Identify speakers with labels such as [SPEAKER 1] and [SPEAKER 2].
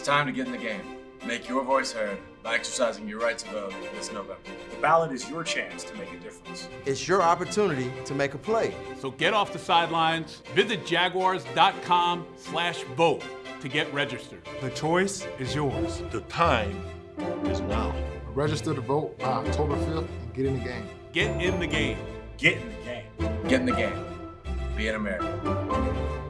[SPEAKER 1] It's time to get in the game. Make your voice heard by exercising your right to vote this November.
[SPEAKER 2] The ballot is your chance to make a difference.
[SPEAKER 3] It's your opportunity to make a play.
[SPEAKER 4] So get off the sidelines. Visit jaguars.com slash vote to get registered.
[SPEAKER 5] The choice is yours.
[SPEAKER 6] The time is now.
[SPEAKER 7] Register to vote by October 5th and get in the game.
[SPEAKER 4] Get in the game.
[SPEAKER 2] Get in the game.
[SPEAKER 1] Get in the game. Be an American.